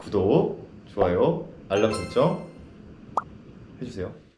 구독, 좋아요, 알람 설정 해주세요.